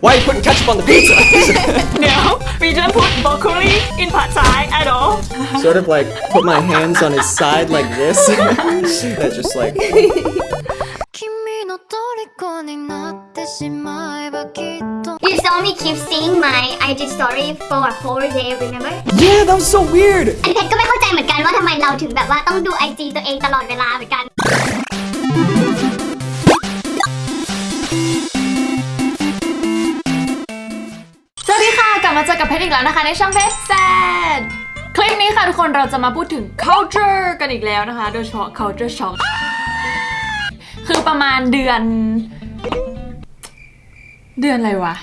Why are you putting ketchup on the pizza? no, we don't put broccoli in pad thai at all. Sort of like put my hands on his side like this. that just like. You saw me keep seeing my IG story for a whole day, remember? Yeah, that was so weird! อันเพชรก็ไม่เข้าใจเหมือนกันว่าทำไมเราถึงแบบว่าต้องดู IG ตัวเองตลอดเวลาเหมือนกัน เจอกับเพชรอีกแล้วนะคะในช่องเพชรแซดคลิปนี้ค่ะทุกคนเราจะมาพูดถึง culture กันอีกแล้วนะคะ โดยเฉพาะ culture shock คือประมาณเดือน เดือนอะไรวะ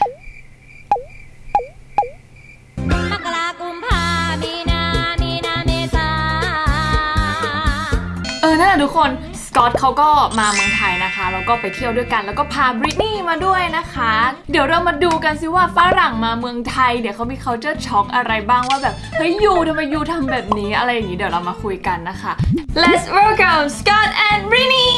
มกรากุมภามีนามีนาเมษาเออนั่นแหละทุกคนส กอตเขาก็มาเมืองไทยนะคะ แล้วก็ไปเที่ยวด้วยกัน แล้วก็พาบริตนี่มาด้วยนะคะ เดี๋ยวเรามาดูกันซิว่าฝรั่งมาเมืองไทยเดี๋ยวเขามี culture shock อะไรบ้างว่าแบบ เฮ้ยยูทำไมยูทำแบบนี้อะไรอย่างนี้เดี๋ยวเรามาคุยกันนะคะ Let's welcome Scott and Britney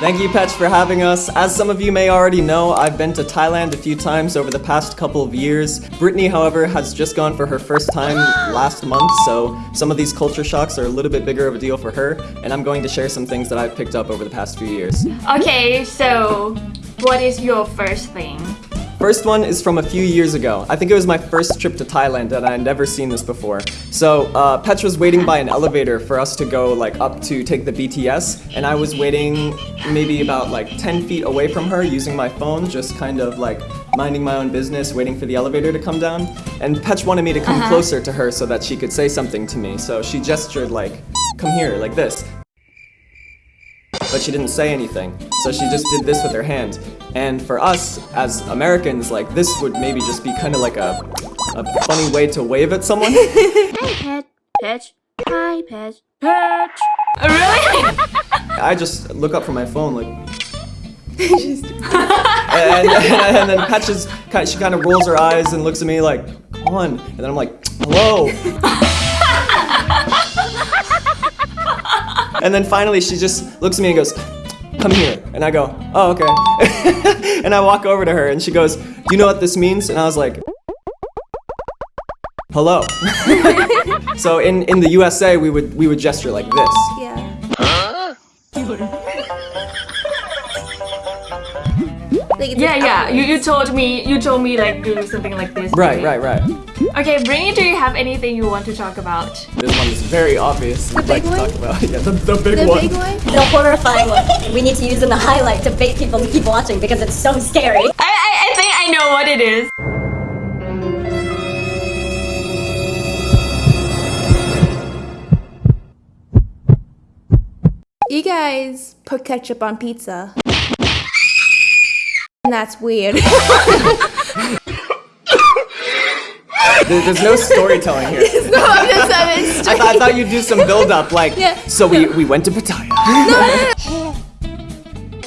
Thank you, Petch, for having us. As some of you may already know, I've been to Thailand a few times over the past couple of years. Brittany, however, has just gone for her first time last month, so some of these culture shocks are a little bit bigger of a deal for her, and I'm going to share some things that I've picked up over the past few years. Okay so what is your first thing First one is from a few years ago. I think it was my first trip to Thailand and I had never seen this before. So uh, Petch was waiting by an elevator for us to go like up to take the BTS and I was waiting maybe about like 10 feet away from her using my phone, just kind of like minding my own business, waiting for the elevator to come down. And Petch wanted me to come closer to her so that she could say something to me. So she gestured like, come here, like this but she didn't say anything. So she just did this with her hand. And for us, as Americans, like this would maybe just be kind of like a, a funny way to wave at someone. Pet Petch Hi Petch oh, Petch Really I just look up from my phone like. and, and, and then Petch is, kind- she kind of rolls her eyes and looks at me like, come on. And then I'm like, hello. And then finally she just looks at me and goes, come here. And I go, oh, okay. and I walk over to her and she goes, do you know what this means? And I was like, hello. so in, in the USA, we would, we would gesture like this. Yeah. Like it's Yeah yeah you, you told me you told me like do something like this Right, right, right. Okay Britney do you have anything you want to talk about This one is very obvious. The big like one? To talk about. Yeah, the, the big The one. big one? the horrifying one we need to use in the highlight to bait people to keep watching because it's so scary. I, I, I think I know what it is You guys put ketchup on pizza. And that's weird. There- There's no storytelling here. no, I'm just saying it's I, thought, I thought you'd do some build up, like, Yeah. so we, we went to Pattaya.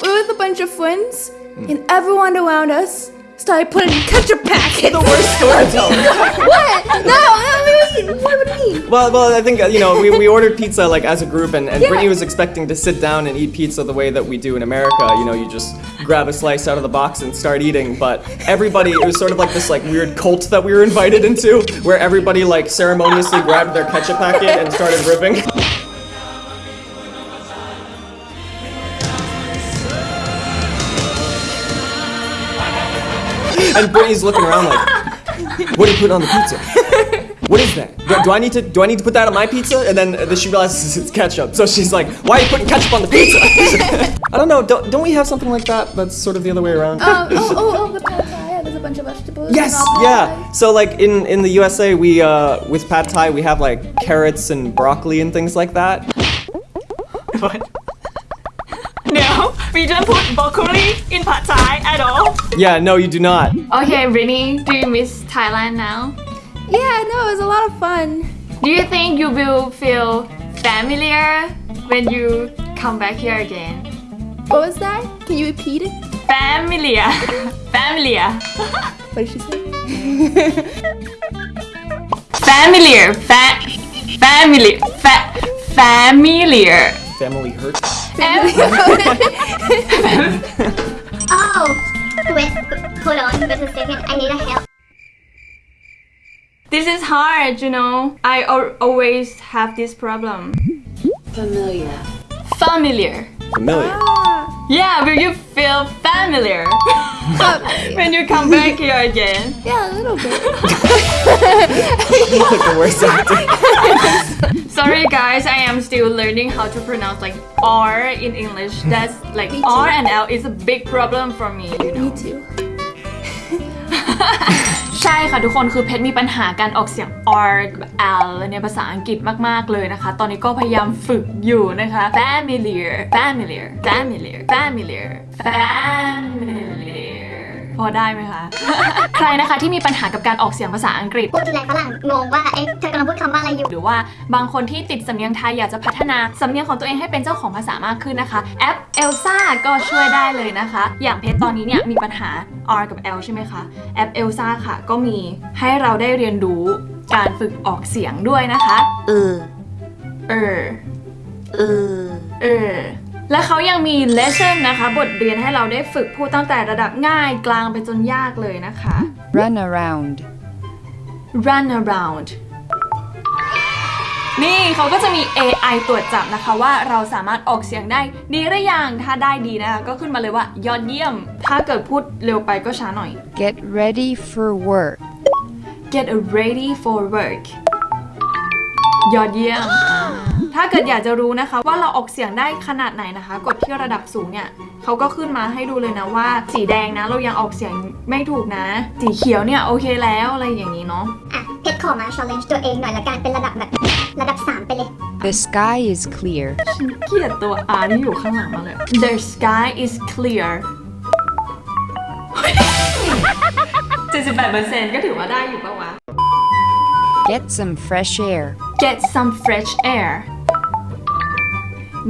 We were with a bunch of friends, and everyone around us started putting ketchup packets. the worst storytelling. what? No, I what would it mean? well, well, I think, uh, you know, we, we ordered pizza, like, as a group, and, and Yeah. Brittany was expecting to sit down and eat pizza the way that we do in America. You know, you just grab a slice out of the box and start eating, but everybody, it was sort of like this, like, weird cult that we were invited into, where everybody, like, ceremoniously grabbed their ketchup packet and started ripping. And Brittany's looking around like, what are you putting on the pizza? What is that? Do, do I need to do I need to put that on my pizza? And then, then she realizes it's ketchup. So she's like, why are you putting ketchup on the pizza? I don't know. Don't, don't we have something like that? That's sort of the other way around. Um, oh, oh, oh, the pad thai. Yeah, there's a bunch of vegetables. Yes, yeah. So like in in the USA, we uh with pad thai we have like carrots and broccoli and things like that. What No we don't put broccoli in pad thai at all Yeah, no, you do not. Okay Britney do you miss Thailand now Yeah, no, it was a lot of fun. Do you think you will feel familiar when you come back here again? What was that? Can you repeat it? Familiar. Familiar. What did she say? Familiar. Fa- family. Fa- familiar. Family hurt. Oh wait hold on just a second. I need a help. This is hard you know. I al- always have this problem. Familiar. Familiar Familiar. Ah. Yeah but you feel familiar when you come back here again Yeah, a little bit. like the worst actor. Sorry guys, I am still learning how to pronounce like R in English. Hmm. That's like R and L is a big problem for me, you know. Me too. ใช่ค่ะทุกคนคือเพชรมีปัญหาการออกเสียง R กับ L ในภาษาอังกฤษมาก ๆ เลยนะคะ ตอนนี้ก็พยายามฝึกอยู่นะคะ familiar familiar familiar familiar familiar พอได้ไหมคะ ใครนะคะที่มีปัญหากับการออกเสียงภาษาอังกฤษ พูดทีไรฝรั่งงงว่า เอ๊ะเธอกำลังพูดคำว่าอะไรอยู่ หรือว่าบางคนที่ติดสำเนียงไทยอยากจะพัฒนาสำเนียงของตัวเองให้เป็นเจ้าของภาษามากขึ้นนะคะ แอป Elsa ก็ช่วยได้เลยนะคะ อย่างเพชรตอนนี้เนี่ยมีปัญหา R กับ L ใช่ไหมคะ แอป Elsa ค่ะ ก็มีให้เราได้เรียนรู้การฝึกออกเสียงด้วยนะคะ Uh. เออ Uh. เออ และเขายังมี lesson นะคะ บทเรียนให้เราได้ฝึกพูดตั้งแต่ระดับง่ายกลางไปจนยากเลยนะคะ Run around. run around นี่เขาก็จะมี AI ตรวจจับนะคะว่าเราสามารถออกเสียงได้ดีหรือยัง ถ้าได้ดีนะคะ ก็ขึ้นมาเลยว่ายอดเยี่ยม ถ้าเกิดพูดเร็วไปก็ช้าหน่อย Get ready for work. get ready for work ยอดเยี่ยมอ่าถ้าเกิดอยากจะรู้นะคะ ว่าเราออกเสียงได้ขนาดไหนนะคะ กดที่ระดับสูงเนี่ยเขาก็ขึ้นมาให้ดูเลยนะว่า สีแดงนะเรายังออกเสียงไม่ถูกนะ สีเขียวเนี่ยโอเคแล้วอะไรอย่างนี้เนาะอะเพชร ขอมา challenge ตัวเองหน่อยละกันเป็นระดับแบบระดับ 3 ไปเลย The sky is clear. ฉันเกลียดตัว R ที่อยู่ข้างหลังมาเลย The sky is clear 78%ก็ถือว่าได้อยู่ปะวะ Get some fresh air. Get some fresh air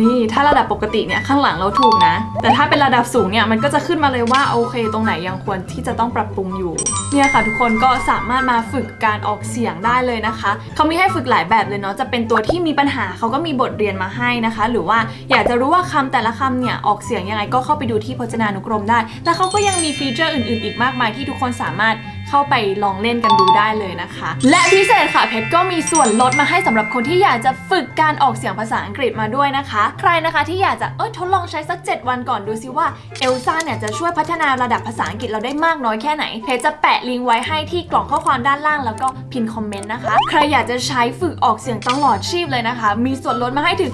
นี่ถ้าระดับปกติเนี่ยข้างหลังเราถูกนะ แต่ถ้าเป็นระดับสูงเนี่ยมันก็จะขึ้นมาเลยว่าโอเค ตรงไหนยังควรที่จะต้องปรับปรุงอยู่เนี่ยค่ะทุกคนก็สามารถมาฝึกการออกเสียงได้เลยนะคะเขามีให้ฝึกหลายแบบเลยเนาะจะเป็นตัวที่มีปัญหาเขาก็มีบทเรียนมาให้นะคะ หรือว่าอยากจะรู้ว่าคำแต่ละคำเนี่ยออกเสียงยังไงก็เข้าไปดูที่พจนานุกรมได้ และเขาก็ยังมีฟีเจอร์อื่น ๆ อีกมากมายที่ทุกคนสามารถ เข้าไปลองเล่นกันดูได้เลยนะคะ และพิเศษค่ะเพชรก็มีส่วนลดมาให้สำหรับคนที่อยากจะฝึกการออกเสียงภาษาอังกฤษมาด้วยนะคะ ใครนะคะที่อยากจะเออทดลองใช้สัก 7 วันก่อนดูซิว่าเอลซ่าเนี่ยจะช่วยพัฒนาระดับภาษาอังกฤษเราได้มากน้อยแค่ไหน เพจจะแปะลิงก์ไว้ให้ที่กล่องข้อความด้านล่างแล้วก็พินคอมเมนต์นะคะ ใครอยากจะใช้ฝึกออกเสียงตลอดชีพเลยนะคะ มีส่วนลดมาให้ถึง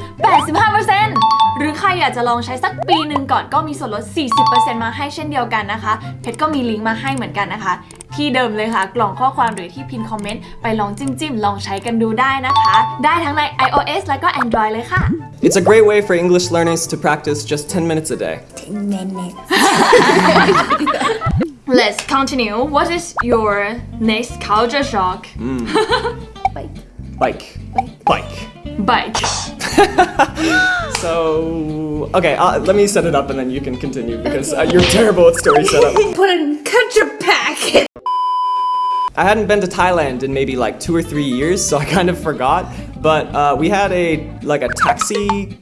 85%หรือใครอยากจะลองใช้สักปีหนึ่งก่อนก็มีส่วนลด 40%มาให้เช่นเดียวกันนะคะ เพชรก็มีลิงก์มาให้เหมือนกันนะคะ ที่เดิมเลยค่ะ กล่องข้อความหรือที่พินคอมเมนต์ไปลองจิ้มจิ้มๆ ลองใช้กันดูได้นะคะ ได้ทั้งใน iOS แล้วก็ Android เลยค่ะ It's a great way for English learners to practice just 10 minutes a day. Let's continue What is your next culture shock Bike. Bike. Bike. bike So, okay, uh, let me set it up and then you can continue because uh, you're terrible at story setup. Put in ketchup packet. I hadn't been to Thailand in maybe like two or three years, so I kind of forgot. But uh, we had a like a taxi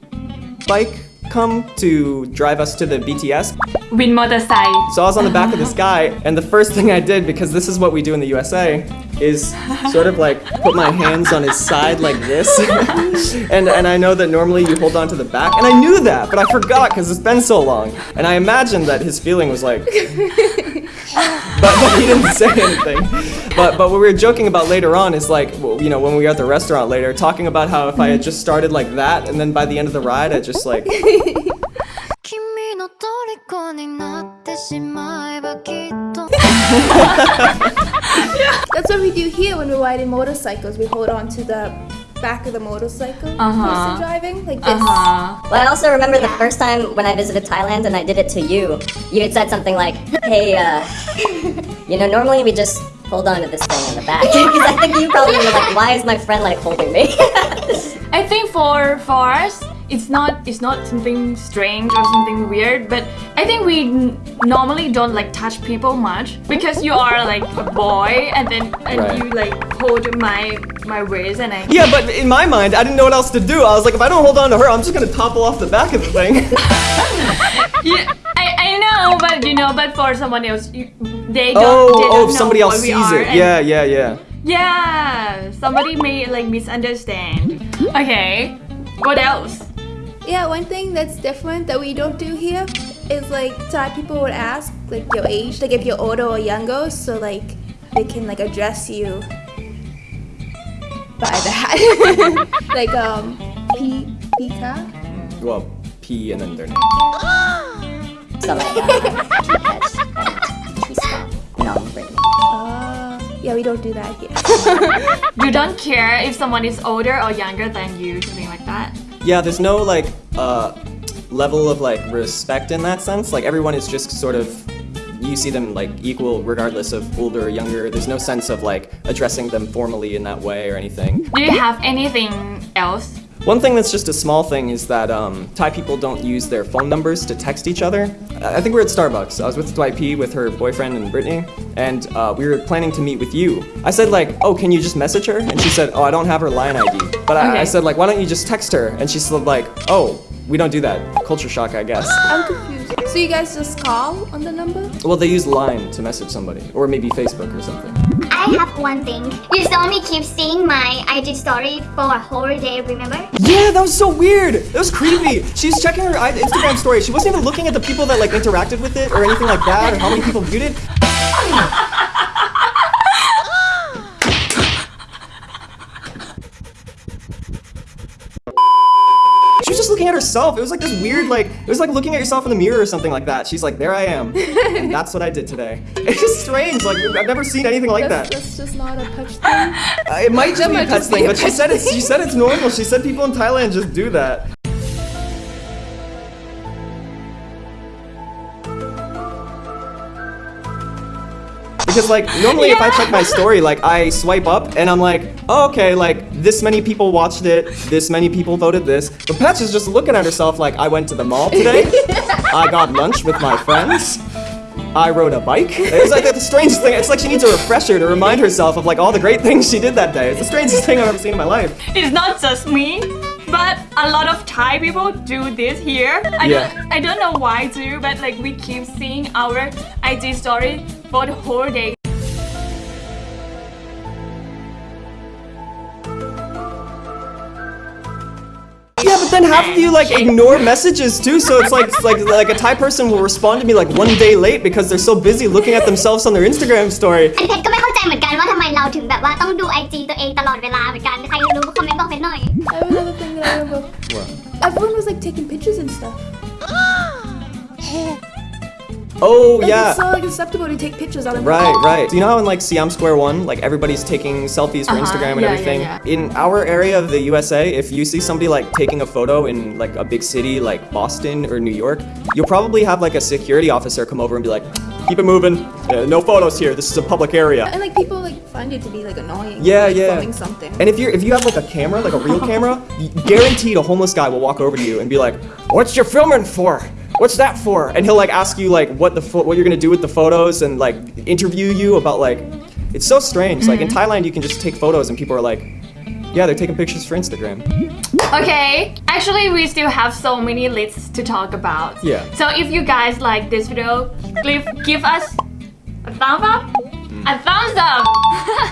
bike come to drive us to the BTS. With motorcycle. So I was on the back of this guy, and the first thing I did, because this is what we do in the USA, is sort of like put my hands on his side like this. and, and I know that normally you hold on to the back, and I knew that, but I forgot because it's been so long. And I imagined that his feeling was like... but, but, he didn't say anything. But but what we were joking about later on is like you know when we were at the restaurant later talking about how if I had just started like that and then by the end of the ride I just like. That's what we do here when we're riding motorcycles. We hold on to the back of the motorcycle uh -huh. person driving, like this. Uh -huh. Well, I also remember yeah. the first time when I visited Thailand and I did it to you. You had said something like, hey, uh, you know, normally we just hold on to this thing in the back. Because I think you probably were like, why is my friend like holding me? I think for, for us, it's not it's not something strange or something weird but I think we n- normally don't like touch people much because you are like a boy and then and Right. you like hold my my waist and I Yeah, but in my mind, I didn't know what else to do. I was like, if I don't hold on to her, I'm just gonna topple off the back of the thing. Yeah, I, I know but you know but for someone else you, they don't oh, they don't oh, somebody else sees it. Yeah, yeah, yeah. yeah somebody may like misunderstand okay what else Yeah, one thing that's different that we don't do here is like Thai people would ask like your age, like if you're older or younger, so like they can like address you by that. like um P Pika. Well, P and then their name. So like, uh, T-Pets and T-Scott. No, Uh, yeah, we don't do that here. you don't care if someone is older or younger than you something like that Yeah, there's no like uh level of like respect in that sense. Like everyone is just sort of you see them like equal regardless of older or younger. There's no sense of like addressing them formally in that way or anything. do you have anything else One thing that's just a small thing is that um, Thai people don't use their phone numbers to text each other. I I think we are at Starbucks. I was with Dwight P with her boyfriend and Brittany, and uh, we were planning to meet with you. I said like, oh, can you just message her? And she said, oh, I don't have her line ID. But I, I said like, why don't you just text her? And she said like, oh, we don't do that. Culture shock, I guess. I'm confused. So you guys just call on the number? Well, they use Line to message somebody, or maybe Facebook or something. I have one thing. You saw me keep seeing my IG story for a whole day, remember? Yeah, that was so weird. That was creepy. She's checking her Instagram story. She wasn't even looking at the people that like interacted with it or anything like that, or how many people viewed it. She was just looking at herself. It was like this weird, like it was like looking at yourself in the mirror or something like that. She's like, "There I am," and that's what I did today. It's just strange. Like I've never seen anything like That's, that. that's just not a touch thing. Uh, it might just be a be thing, but she said it's she said it's normal. She said people in Thailand just do that. Because like normally if I check my story, like I swipe up and I'm like, oh, okay, like this many people watched it, this many people voted this. But Petch is just looking at herself like I went to the mall today, I got lunch with my friends. I rode a bike. It's like the strangest thing. It's like she needs a refresher to remind herself of like all the great things she did that day. It's the strangest thing I've ever seen in my life. It's not just me, but a lot of Thai people do this here. I Yeah. don't I don't know why do, but like we keep seeing our IG story for the whole day. Yeah, but then half of you like ignore messages too. So it's like it's like like a Thai person will respond to me like one day late because they're so busy looking at themselves on their Instagram story. อันเพชรก็ไม่เข้าใจเหมือนกันว่าทำไมเราถึงแบบว่าต้องดูไอจีตัวเองตลอดเวลาเหมือนกัน ใครรู้ก็คอมเมนต์บอกเพชรหน่อย I have another thing that I remember. Everyone was like taking pictures and stuff. Oh Like, yeah. It's so like acceptable to take pictures out of Right, right. Do you know how in like Siam Square One, like everybody's taking selfies for Uh-huh, Instagram and yeah, yeah, everything? yeah. In our area of the USA, if you see somebody like taking a photo in like a big city like Boston or New York, you'll probably have like a security officer come over and be like, keep it moving. Uh, no photos here. This is a public area. And like people like find it to be like annoying. Yeah, like, yeah. Filming something. And if you're if you have like a camera, like a real camera, guaranteed a homeless guy will walk over to you and be like, "What's your filming for? What's that for?" And he'll like ask you like what the pho- what you're gonna do with the photos and like interview you about like. It's so strange. Like in Thailand, you can just take photos and people are like, "Yeah, they're taking pictures for Instagram." Okay, actually we still have so many lists to talk about. Yeah. So if you guys like this video, give give us a thumbs up, a thumbs up.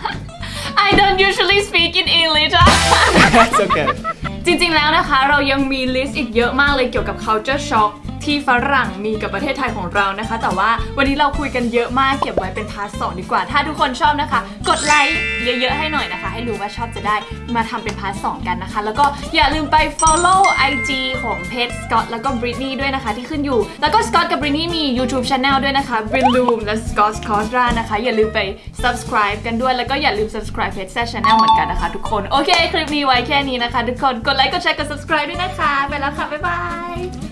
I don't usually speak in English. That's okay. จริงๆ แล้วนะคะ เรายังมีลิสต์อีกเยอะมากเลยเกี่ยวกับ culture shock ที่ฝรั่งมีกับประเทศไทยของเรานะคะ แต่ว่าวันนี้เราคุยกันเยอะมากเก็บไว้เป็นพาร์ทสองดีกว่า ถ้าทุกคนชอบนะคะ กดไลค์เยอะๆให้หน่อยนะคะ ให้รู้ว่าชอบจะได้มาทำเป็นพาร์ทสองกันนะคะ แล้วก็อย่าลืมไป follow IG ของเพจสกอตแล้วก็บริตนีด้วยนะคะที่ขึ้นอยู่ แล้วก็สกอตกับบริตนีมี YouTube Channel ด้วยนะคะ b r i n Loom และ Scott c o s t r a นะคะ อย่าลืมไป subscribe กันด้วย แล้วก็อย่าลืม subscribe เพจ Channel เหมือนกันนะคะทุกคน โอเค คลิปนี้ไว้แค่นี้นะคะ ทุกคน กดไลค์ กดแชร์ กด subscribe ด้วยนะคะ ไปแล้วค่ะ บ๊ายบาย